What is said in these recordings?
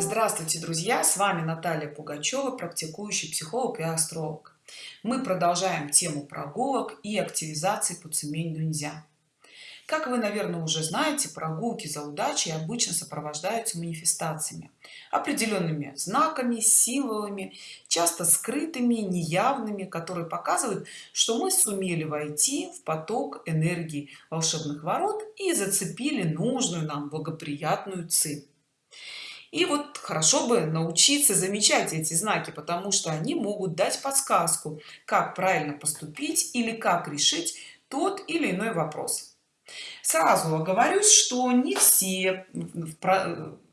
Здравствуйте, друзья! С вами Наталья Пугачева, практикующий психолог и астролог. Мы продолжаем тему прогулок и активизации по цемень Дуньзя. Как вы, наверное, уже знаете, прогулки за удачей обычно сопровождаются манифестациями, определенными знаками, символами, часто скрытыми, неявными, которые показывают, что мы сумели войти в поток энергии волшебных ворот и зацепили нужную нам благоприятную цель. И вот хорошо бы научиться замечать эти знаки, потому что они могут дать подсказку, как правильно поступить или как решить тот или иной вопрос. Сразу оговорюсь что не все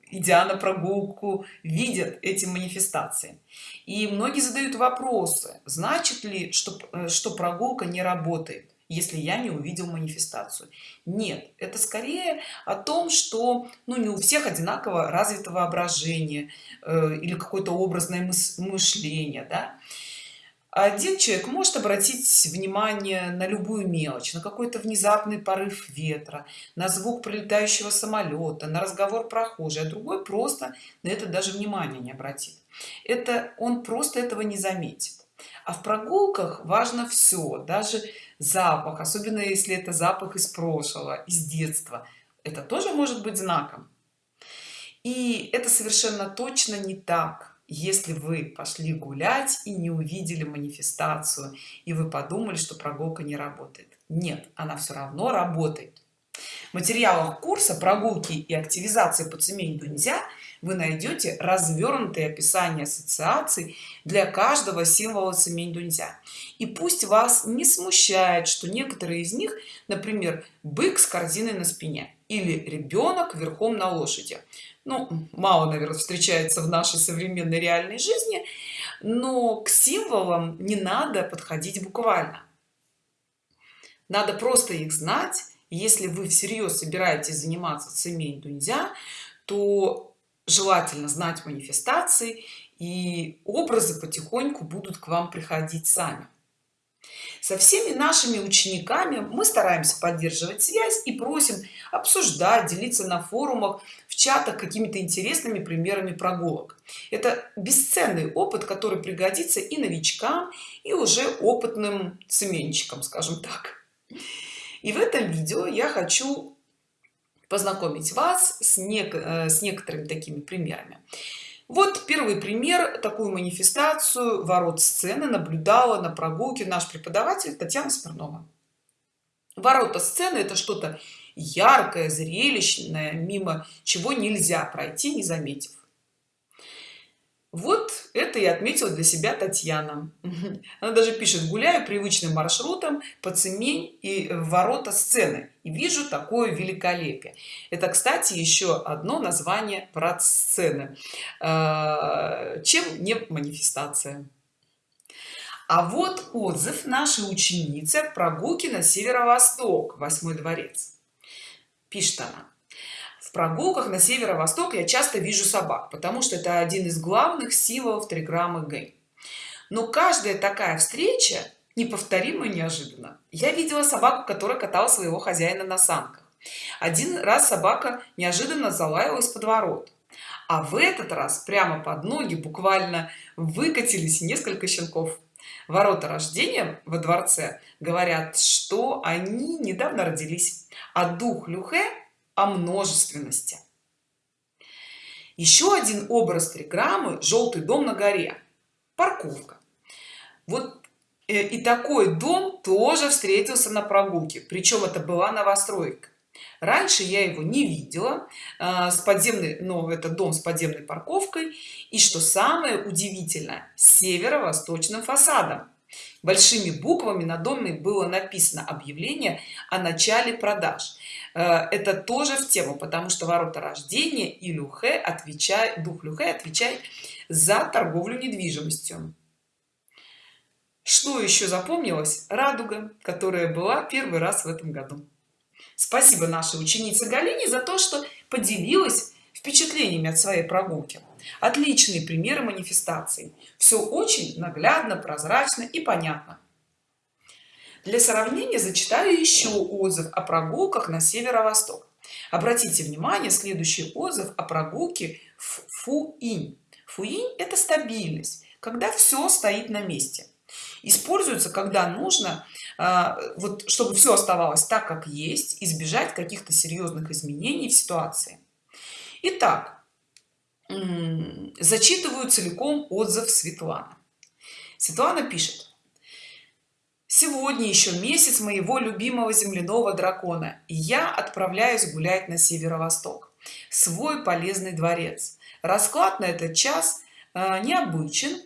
идя на прогулку видят эти манифестации. И многие задают вопросы значит ли что э, что прогулка не работает если я не увидел манифестацию. Нет это скорее о том что ну не у всех одинаково развито воображение э, или какое-то образное мышление да? один человек может обратить внимание на любую мелочь на какой-то внезапный порыв ветра на звук прилетающего самолета на разговор прохожий а другой просто на это даже внимания не обратит. Это он просто этого не заметит а в прогулках важно все даже запах особенно если это запах из прошлого из детства. Это тоже может быть знаком. И это совершенно точно не так. Если вы пошли гулять и не увидели манифестацию и вы подумали что прогулка не работает. Нет она все равно работает материалах курса прогулки и активизации по цемень нельзя вы найдете развернутые описание ассоциаций для каждого символа цемень нельзя и пусть вас не смущает что некоторые из них например бык с корзиной на спине или ребенок верхом на лошади. Ну мало наверное встречается в нашей современной реальной жизни но к символам не надо подходить буквально. Надо просто их знать если вы всерьез собираетесь заниматься цемень дуньзя то желательно знать манифестации и образы потихоньку будут к вам приходить сами. Со всеми нашими учениками мы стараемся поддерживать связь и просим обсуждать делиться на форумах в чатах какими-то интересными примерами прогулок. Это бесценный опыт который пригодится и новичкам и уже опытным цеменщикам скажем так и в этом видео я хочу познакомить вас с, нек э, с некоторыми такими примерами. Вот первый пример такую манифестацию ворот сцены наблюдала на прогулке наш преподаватель татьяна смирнова. Ворота сцены это что-то яркое зрелищное мимо чего нельзя пройти не заметив вот это и отметила для себя татьяна. Она даже пишет гуляю привычным маршрутом по цемень и ворота сцены и вижу такое великолепие это кстати еще одно название врат сцены. А, чем не манифестация. А вот отзыв нашей ученицы прогулки на северо-восток восьмой дворец. Пишет она в прогулках на северо-восток я часто вижу собак потому что это один из главных символов триграммы г. Но каждая такая встреча неповторимо неожиданно я видела собаку которая катала своего хозяина на санках. Один раз собака неожиданно залаяла из подворот а в этот раз прямо под ноги буквально выкатились несколько щенков. Ворота рождения во дворце говорят что они недавно родились а дух люхе о множественности. Еще один образ триграммы желтый дом на горе парковка. Вот э, и такой дом тоже встретился на прогулке причем это была новостройка. Раньше я его не видела э, с подземной но это дом с подземной парковкой и что самое удивительное северо-восточным фасадом большими буквами на доме было написано объявление о начале продаж. Э, это тоже в тему потому что ворота рождения и люхе отвечает дух люхе отвечает за торговлю недвижимостью. Что еще запомнилось? Радуга которая была первый раз в этом году. Спасибо нашей ученице галине за то что поделилась впечатлениями от своей прогулки. Отличные примеры манифестации. Все очень наглядно прозрачно и понятно. Для сравнения зачитаю еще отзыв о прогулках на северо-восток. Обратите внимание следующий отзыв о прогулке в фуинь. Фуинь это стабильность когда все стоит на месте. Используется когда нужно а, вот чтобы все оставалось так как есть избежать каких-то серьезных изменений в ситуации Итак, зачитываю целиком отзыв Светланы. Светлана пишет. Сегодня еще месяц моего любимого земляного дракона, я отправляюсь гулять на северо-восток, свой полезный дворец. Расклад на этот час э, необычен.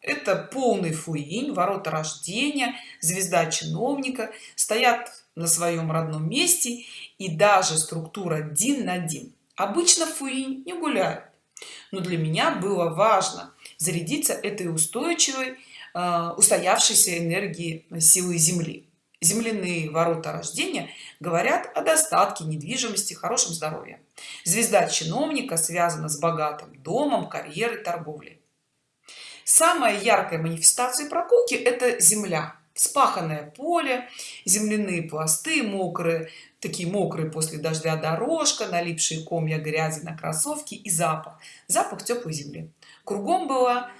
Это полный фуинь, ворота рождения, звезда чиновника стоят на своем родном месте и даже структура один на один обычно фуи не гуляют. Но для меня было важно зарядиться этой устойчивой э, устоявшейся энергии силы земли. Земляные ворота рождения говорят о достатке недвижимости хорошем здоровье. Звезда чиновника связана с богатым домом карьерой торговлей. Самая яркая манифестация прогулки это земля вспаханное поле земляные пласты мокрые такие мокрые после дождя дорожка налипшие комья грязи на кроссовки и запах. Запах теплой земли. Кругом была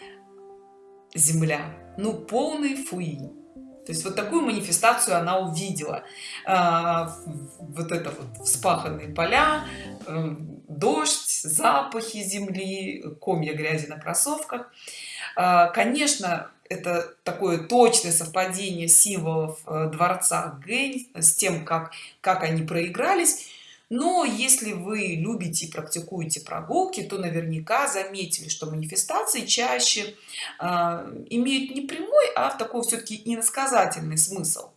земля ну полный фуи то есть вот такую манифестацию она увидела. А, вот это вот вспаханные поля э, дождь запахи земли комья грязи на кроссовках. А, конечно это такое точное совпадение символов э, дворца Гэнь с тем как как они проигрались но если вы любите и практикуете прогулки то наверняка заметили что манифестации чаще э, имеют не прямой а такой все-таки иносказательный смысл.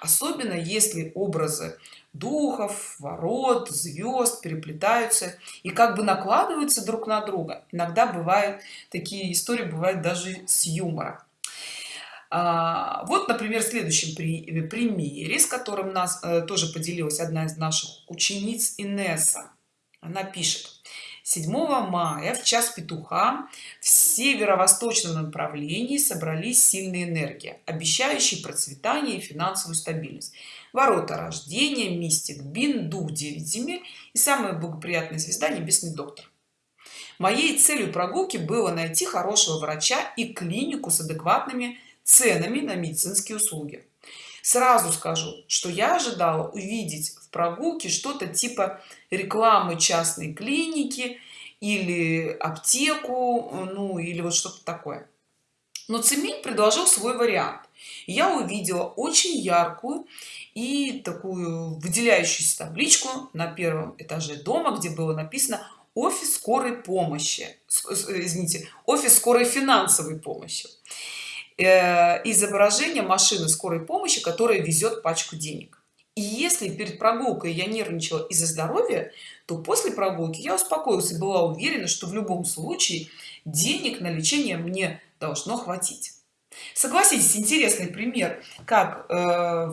Особенно если образы духов ворот звезд переплетаются и как бы накладываются друг на друга. Иногда бывают такие истории бывают даже с юмором. а, вот например в следующем при, примере с которым нас э, тоже поделилась одна из наших учениц инесса. Она пишет. 7 мая в час петуха в северо-восточном направлении собрались сильные энергии обещающие процветание и финансовую стабильность. Ворота рождения мистик бин дух 9 земель и самая благоприятная звезда небесный доктор. Моей целью прогулки было найти хорошего врача и клинику с адекватными ценами на медицинские услуги. Сразу скажу что я ожидала увидеть в прогулке что-то типа рекламы частной клиники или аптеку ну или вот что-то такое. Но цемень предложил свой вариант. Я увидела очень яркую и такую выделяющуюся табличку на первом этаже дома где было написано офис скорой помощи извините офис скорой финансовой помощи э, изображение машины скорой помощи которая везет пачку денег. И если перед прогулкой я нервничала из-за здоровья то после прогулки я успокоилась и была уверена что в любом случае денег на лечение мне должно хватить. Согласитесь интересный пример как э,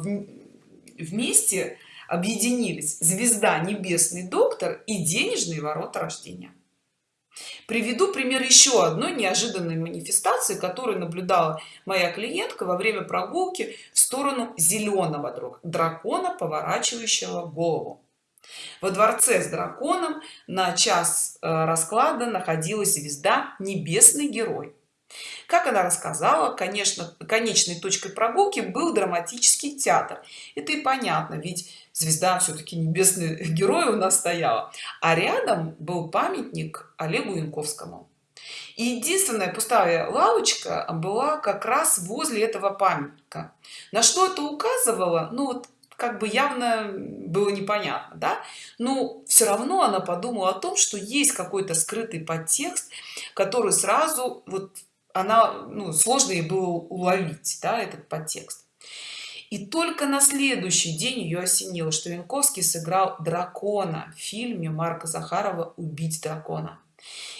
вместе объединились звезда небесный доктор и денежные ворота рождения приведу пример еще одной неожиданной манифестации которую наблюдала моя клиентка во время прогулки в сторону зеленого дракона поворачивающего голову. Во дворце с драконом на час э, расклада находилась звезда небесный герой как она рассказала конечно конечной точкой прогулки был драматический театр. Это и понятно ведь звезда все-таки небесный герой у нас стояла. А рядом был памятник олегу янковскому. И единственная пустая лавочка была как раз возле этого памятника. На что это указывало? Ну вот как бы явно было непонятно да? Но все равно она подумала о том что есть какой-то скрытый подтекст который сразу вот она ну, сложно ей было уловить да, этот подтекст. И только на следующий день ее осенило что янковский сыграл дракона в фильме марка захарова убить дракона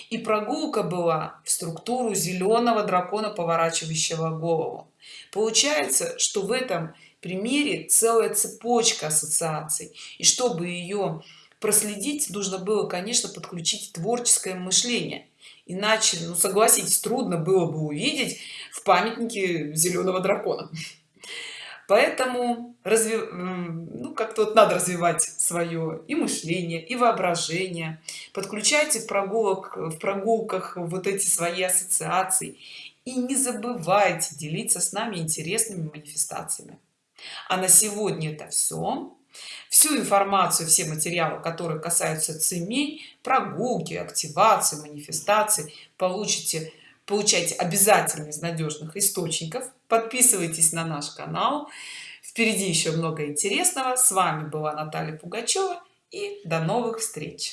и прогулка была в структуру зеленого дракона поворачивающего голову. Получается что в этом примере целая цепочка ассоциаций. И чтобы ее проследить нужно было конечно подключить творческое мышление иначе ну согласитесь трудно было бы увидеть в памятнике зеленого дракона поэтому разве ну как-то вот надо развивать свое и мышление и воображение. Подключайте в прогулок в прогулках вот эти свои ассоциации. И не забывайте делиться с нами интересными манифестациями. А на сегодня это все всю информацию все материалы которые касаются цемей прогулки активации манифестации получите получайте обязательно из надежных источников. Подписывайтесь на наш канал. Впереди еще много интересного. С вами была наталья пугачева и до новых встреч